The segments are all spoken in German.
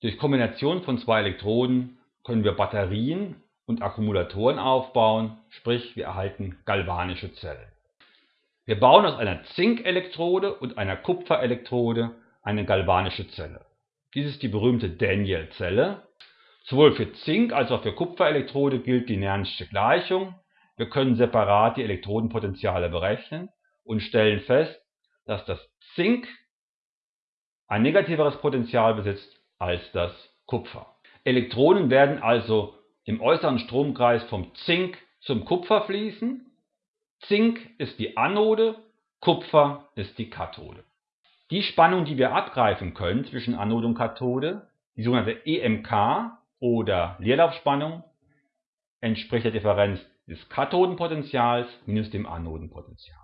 Durch Kombination von zwei Elektroden können wir Batterien und Akkumulatoren aufbauen, sprich wir erhalten galvanische Zellen. Wir bauen aus einer Zinkelektrode und einer Kupferelektrode eine galvanische Zelle. Dies ist die berühmte Daniell-Zelle. Sowohl für Zink als auch für Kupferelektrode gilt die Nern'sche Gleichung. Wir können separat die Elektrodenpotenziale berechnen und stellen fest, dass das Zink ein negativeres Potential besitzt als das Kupfer. Elektronen werden also im äußeren Stromkreis vom Zink zum Kupfer fließen. Zink ist die Anode, Kupfer ist die Kathode. Die Spannung, die wir abgreifen können zwischen Anode und Kathode, die sogenannte EMK oder Leerlaufspannung, entspricht der Differenz des Kathodenpotentials minus dem Anodenpotential.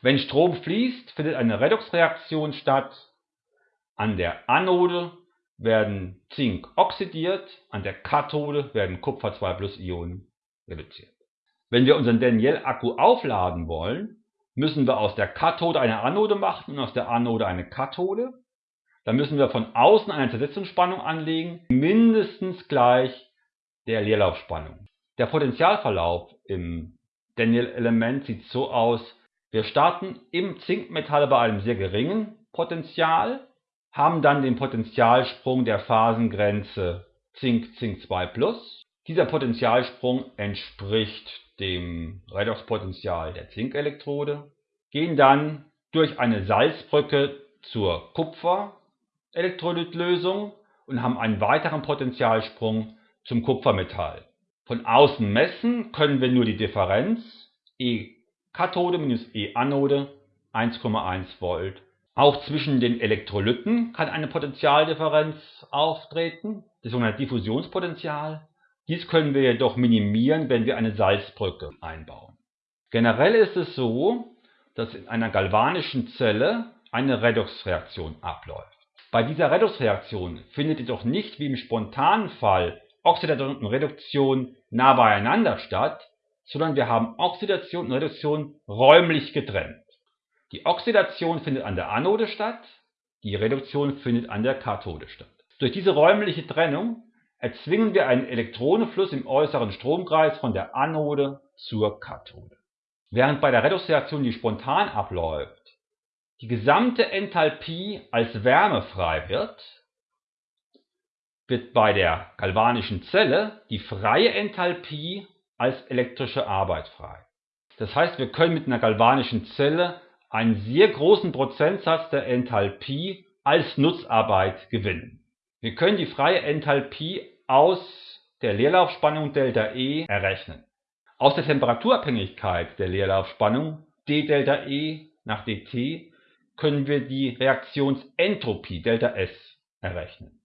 Wenn Strom fließt, findet eine Redoxreaktion statt. An der Anode werden Zink oxidiert, an der Kathode werden Kupfer 2 Ionen reduziert. Wenn wir unseren Daniell-Akku aufladen wollen, müssen wir aus der Kathode eine Anode machen und aus der Anode eine Kathode. Dann müssen wir von außen eine Zersetzungsspannung anlegen, mindestens gleich der Leerlaufspannung. Der Potentialverlauf im Daniell-Element sieht so aus, wir starten im Zinkmetall bei einem sehr geringen Potential, haben dann den Potentialsprung der Phasengrenze Zink-Zink2+. Dieser Potentialsprung entspricht dem Redoxpotential der Zinkelektrode, gehen dann durch eine Salzbrücke zur Kupferelektrolytlösung und haben einen weiteren Potentialsprung zum Kupfermetall. Von außen messen können wir nur die Differenz E Kathode minus E Anode 1,1 Volt auch zwischen den Elektrolyten kann eine Potentialdifferenz auftreten, das sogenannte Diffusionspotential. Dies können wir jedoch minimieren, wenn wir eine Salzbrücke einbauen. Generell ist es so, dass in einer galvanischen Zelle eine Redoxreaktion abläuft. Bei dieser Redoxreaktion findet jedoch nicht wie im spontanen Fall Oxidation und Reduktion nah beieinander statt, sondern wir haben Oxidation und Reduktion räumlich getrennt. Die Oxidation findet an der Anode statt, die Reduktion findet an der Kathode statt. Durch diese räumliche Trennung erzwingen wir einen Elektronenfluss im äußeren Stromkreis von der Anode zur Kathode. Während bei der Redoxreaktion, die spontan abläuft, die gesamte Enthalpie als Wärme frei wird, wird bei der galvanischen Zelle die freie Enthalpie als elektrische Arbeit frei. Das heißt, wir können mit einer galvanischen Zelle einen sehr großen Prozentsatz der Enthalpie als Nutzarbeit gewinnen. Wir können die freie Enthalpie aus der Leerlaufspannung ΔE errechnen. Aus der Temperaturabhängigkeit der Leerlaufspannung dΔE nach dt können wir die Reaktionsentropie ΔS errechnen.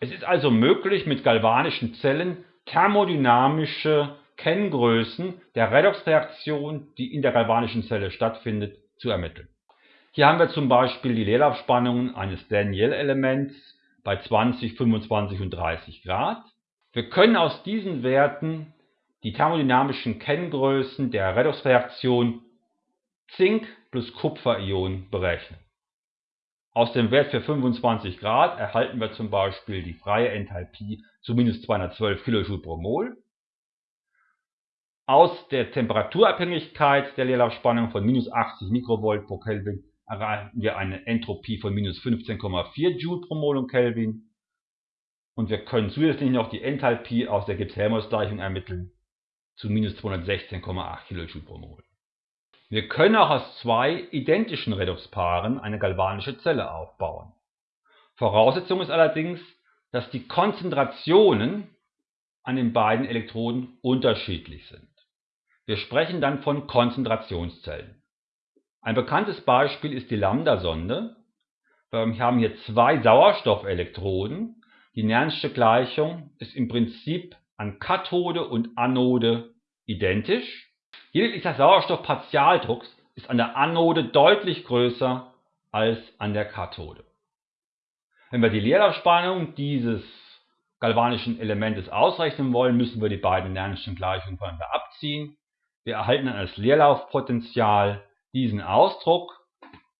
Es ist also möglich, mit galvanischen Zellen thermodynamische Kenngrößen der Redoxreaktion, die in der galvanischen Zelle stattfindet, zu ermitteln. Hier haben wir zum Beispiel die Leerlaufspannungen eines Daniell-Elements bei 20, 25 und 30 Grad. Wir können aus diesen Werten die thermodynamischen Kenngrößen der Redoxreaktion Zink plus Kupferion berechnen. Aus dem Wert für 25 Grad erhalten wir zum Beispiel die freie Enthalpie zu minus 212 kJ pro Mol aus der Temperaturabhängigkeit der Leerlaufspannung von minus 80 Mikrovolt pro Kelvin erreichen wir eine Entropie von minus 15,4 Joule pro Mol und Kelvin. Und wir können zusätzlich noch die Enthalpie aus der Gibbs-Helmholtz-Gleichung ermitteln zu minus 216,8 kJ pro Mol. Wir können auch aus zwei identischen Redoxpaaren eine galvanische Zelle aufbauen. Voraussetzung ist allerdings, dass die Konzentrationen an den beiden Elektroden unterschiedlich sind. Wir sprechen dann von Konzentrationszellen. Ein bekanntes Beispiel ist die Lambda-Sonde. Wir haben hier zwei Sauerstoffelektroden. Die Nern'sche Gleichung ist im Prinzip an Kathode und Anode identisch. Lediglich der Sauerstoffpartialdruck ist an der Anode deutlich größer als an der Kathode. Wenn wir die Leerlaufspannung dieses galvanischen Elementes ausrechnen wollen, müssen wir die beiden Nern'schen Gleichungen voneinander abziehen. Wir erhalten als Leerlaufpotential diesen Ausdruck.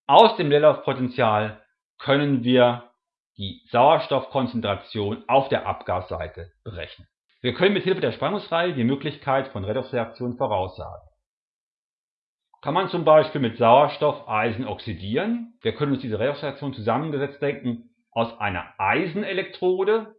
Aus dem Leerlaufpotential können wir die Sauerstoffkonzentration auf der Abgasseite berechnen. Wir können mit Hilfe der Spannungsreihe die Möglichkeit von Redoxreaktionen voraussagen. Kann man zum Beispiel mit Sauerstoff Eisen oxidieren? Wir können uns diese Redoxreaktion zusammengesetzt denken aus einer Eisenelektrode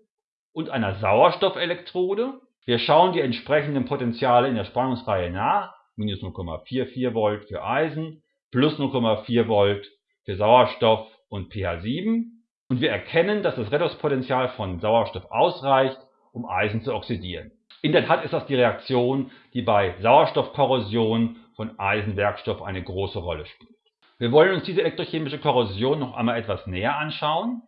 und einer Sauerstoffelektrode. Wir schauen die entsprechenden Potentiale in der Spannungsreihe nach, minus 0,44 Volt für Eisen, plus 0,4 Volt für Sauerstoff und pH 7 und wir erkennen, dass das Redoxpotential von Sauerstoff ausreicht, um Eisen zu oxidieren. In der Tat ist das die Reaktion, die bei Sauerstoffkorrosion von Eisenwerkstoff eine große Rolle spielt. Wir wollen uns diese elektrochemische Korrosion noch einmal etwas näher anschauen.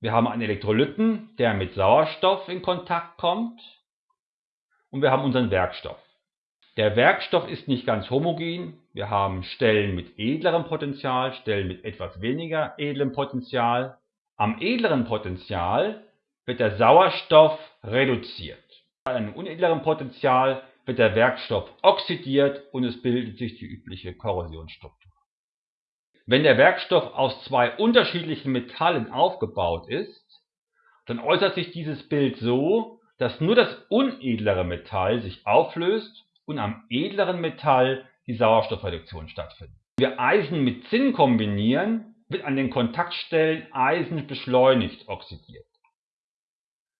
Wir haben einen Elektrolyten, der mit Sauerstoff in Kontakt kommt und wir haben unseren Werkstoff. Der Werkstoff ist nicht ganz homogen. Wir haben Stellen mit edlerem Potential, Stellen mit etwas weniger edlem Potential. Am edleren Potential wird der Sauerstoff reduziert. Bei einem unedleren Potential wird der Werkstoff oxidiert und es bildet sich die übliche Korrosionsstruktur. Wenn der Werkstoff aus zwei unterschiedlichen Metallen aufgebaut ist, dann äußert sich dieses Bild so, dass nur das unedlere Metall sich auflöst und am edleren Metall die Sauerstoffreduktion stattfindet. Wenn wir Eisen mit Zinn kombinieren, wird an den Kontaktstellen Eisen beschleunigt oxidiert.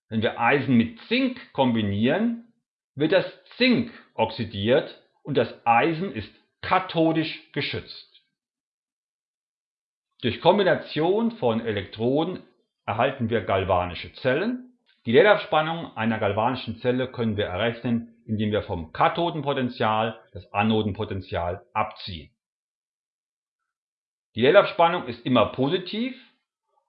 Wenn wir Eisen mit Zink kombinieren, wird das Zink oxidiert und das Eisen ist kathodisch geschützt. Durch Kombination von Elektroden erhalten wir galvanische Zellen die Leerlaufspannung einer galvanischen Zelle können wir errechnen, indem wir vom Kathodenpotential das Anodenpotential abziehen. Die Leerlaufspannung ist immer positiv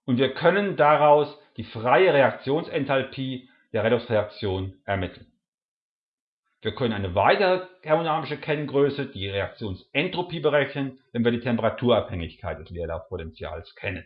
und wir können daraus die freie Reaktionsenthalpie der Redoxreaktion ermitteln. Wir können eine weitere thermodynamische Kenngröße, die Reaktionsentropie, berechnen, wenn wir die Temperaturabhängigkeit des Leerlaufpotentials kennen